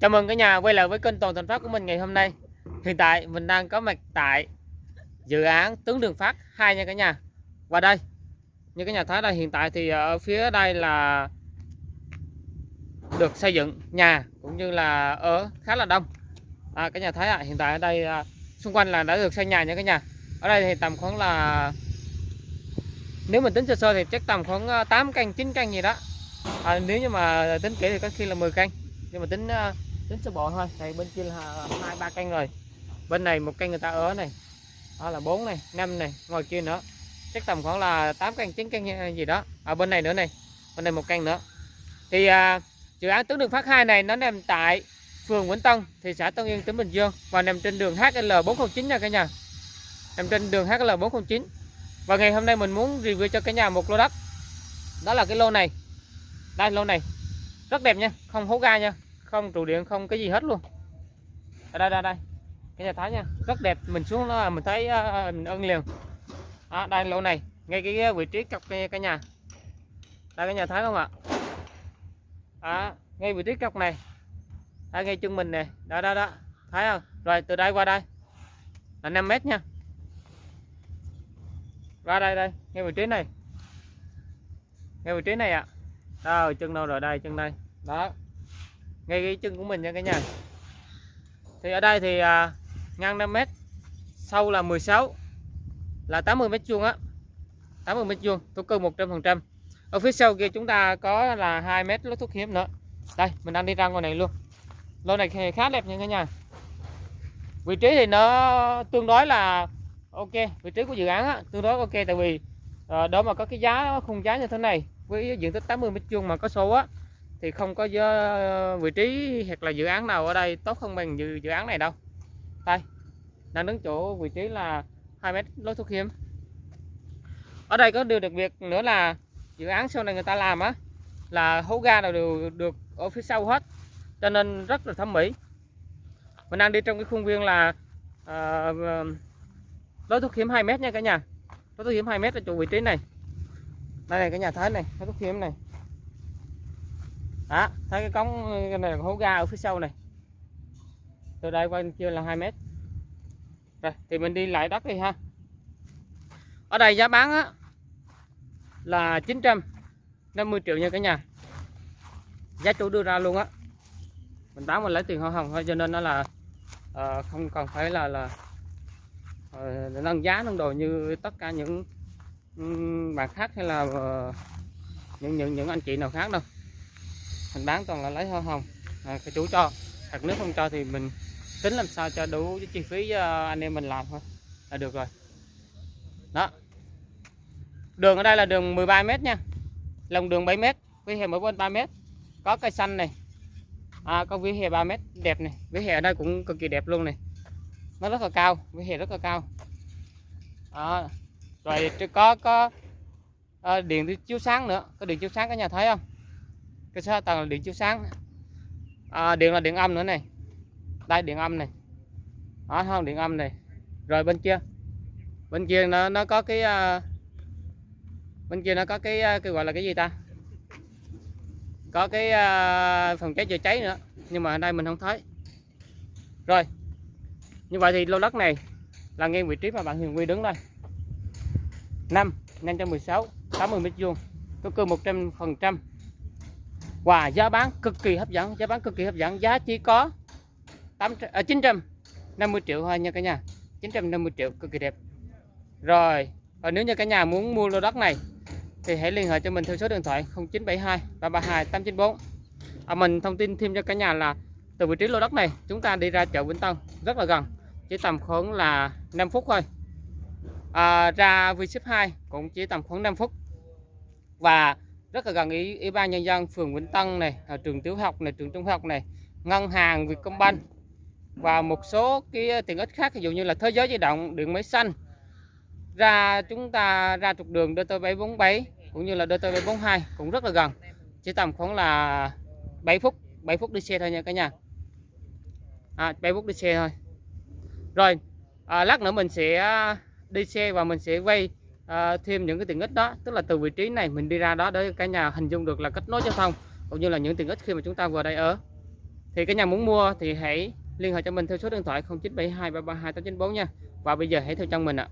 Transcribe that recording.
Chào mừng cả nhà quay lại với kênh Toàn Thành Phát của mình ngày hôm nay. Hiện tại mình đang có mặt tại dự án Tướng Đường Phát 2 nha cả nhà. và đây, như cả nhà thấy đây hiện tại thì ở phía đây là được xây dựng nhà cũng như là ở khá là đông. À, cả nhà thấy ạ, à, hiện tại ở đây à, xung quanh là đã được xây nhà nha cả nhà. Ở đây thì tầm khoảng là nếu mình tính sơ sơ thì chắc tầm khoảng à, 8 căn 9 căn gì đó. À, nếu như mà tính kỹ thì có khi là 10 căn nhưng mà tính à, chín tính sơ bộ thôi. Này bên kia là hai ba căn rồi bên này một căn người ta ở này. Đó là bốn này năm này ngoài kia nữa. Chắc tầm khoảng là 8 căn 9 căn gì đó. Ở bên này nữa này bên này một căn nữa. Thì à, dự án tuyến đường phát 2 này nó nằm tại phường Vĩnh Tân thị xã Tân Yên tỉnh Bình Dương và nằm trên đường HL409 nha cả nhà. Nằm trên đường HL409 và ngày hôm nay mình muốn review cho cả nhà một lô đất. Đó là cái lô này. Đây lô này. Rất đẹp nha không hố ga nha không trụ điện không cái gì hết luôn. Ở đây đây đây. Cái nhà thái nha. Rất đẹp mình xuống nó mình thấy uh, mình ưng liền. À, đây lỗ này. Ngay cái vị trí cọc cái, cái nhà. Đây cái nhà thái không ạ? À, ngay vị trí cọc này. Đây ngay chân mình nè. Đó đó đó. Thấy không? Rồi từ đây qua đây. Là 5 mét nha. Ra đây đây. Ngay vị trí này. Ngay vị trí này ạ. À. đâu chân đâu rồi? Đây chân đây. Đó ngay cái chân của mình nha cả nhà. Thì ở đây thì à, ngang 5m sâu là 16 là 80 mét vuông á. 80 mét vuông thổ cư 100% ở phía sau kia chúng ta có là 2 mét lối thuốc hiếm nữa. Đây mình đang đi ra ngoài này luôn. Lô này khá đẹp nha cả nhà. Vị trí thì nó tương đối là ok vị trí của dự án á, tương đối ok tại vì à, đó mà có cái giá khung giá như thế này với diện tích 80 mét vuông mà có số á thì không có ờ, vị trí hoặc là dự án nào ở đây tốt hơn bằng dự, dự án này đâu. Đây đang đứng chỗ vị trí là 2 mét lối thoát hiểm. Ở đây có điều đặc biệt nữa là dự án sau này người ta làm á là hố ga nào đều được ở phía sau hết cho nên rất là thẩm mỹ. Mình đang đi trong cái khuôn viên là à, lối thoát hiểm 2 mét nha cả nhà. Lối thoát hiểm 2 mét ở chỗ vị trí này. Đây này cái nhà thái này lối thoát hiểm này à, thấy cái cống cái này hố ga ở phía sau này. Từ đây qua kia là 2 mét. Rồi thì mình đi lại đất đi ha. Ở đây giá bán á, là 950 triệu nha cả nhà. Giá chủ đưa ra luôn á. Mình bán mình lấy tiền hoa hồng thôi cho nên nó là uh, không cần phải là là uh, nâng giá nâng đồ như tất cả những um, bạn khác hay là uh, những những những anh chị nào khác đâu mình bán toàn là lấy hoa hồng à, cái chủ cho. Hoặc nếu không cho thì mình tính làm sao cho đủ cái chi phí cho anh em mình làm thôi là được rồi. Đó. Đường ở đây là đường 13 mét nha. Lòng đường 7 mét vỉa hè mỗi bên 3 mét. Có cây xanh này. À, có vỉa hè 3 mét đẹp này. Vỉa hè ở đây cũng cực kỳ đẹp luôn này. Nó rất là cao vỉa hè rất là cao. À, rồi có có à, điện chiếu sáng nữa. Có điện chiếu sáng cả nhà thấy không? Cái số tầng là điện chiếu sáng. À, điện là điện âm nữa này. Đây điện âm này. Đó không điện âm này. Rồi bên kia. Bên kia nó nó có cái uh, bên kia nó có cái uh, cái gọi là cái gì ta? Có cái uh, phòng cháy chữa cháy nữa nhưng mà ở đây mình không thấy. Rồi như vậy thì lô đất này là ngay vị trí mà bạn Hiền Quy đứng đây. 5 516 80 mét vuông có cư 100 phần trăm và wow, giá bán cực kỳ hấp dẫn giá bán cực kỳ hấp dẫn. Giá chỉ có 8, à, 950 triệu thôi nha cả nhà. 950 triệu cực kỳ đẹp. Rồi và nếu như cả nhà muốn mua lô đất này thì hãy liên hệ cho mình theo số điện thoại 0972 332 894 à, mình thông tin thêm cho cả nhà là từ vị trí lô đất này chúng ta đi ra chợ Vĩnh Tân rất là gần chỉ tầm khoảng là 5 phút thôi. À, ra V-Ship 2 cũng chỉ tầm khoảng 5 phút. Và rất là gần ủy, ủy ban nhân dân phường Vĩnh Tân này à, trường tiểu học này trường trung học này ngân hàng Vietcombank và một số cái ờ, tiện ích khác ví dụ như là thế giới di động điện máy xanh. Ra chúng ta ra trục đường DT747 cũng như là DT742 cũng rất là gần chỉ tầm khoảng là 7 phút 7 phút đi xe thôi nha cả nhà. À, 7 phút đi xe thôi. Rồi à, lát nữa mình sẽ à, đi xe và mình sẽ quay à, thêm những cái tiện ích đó tức là từ vị trí này mình đi ra đó để cả nhà hình dung được là kết nối giao thông cũng như là những tiện ích khi mà chúng ta vừa đây ở. Thì cái nhà muốn mua thì hãy liên hệ cho mình theo số điện thoại 0972332894 nha. Và bây giờ hãy theo chân mình ạ.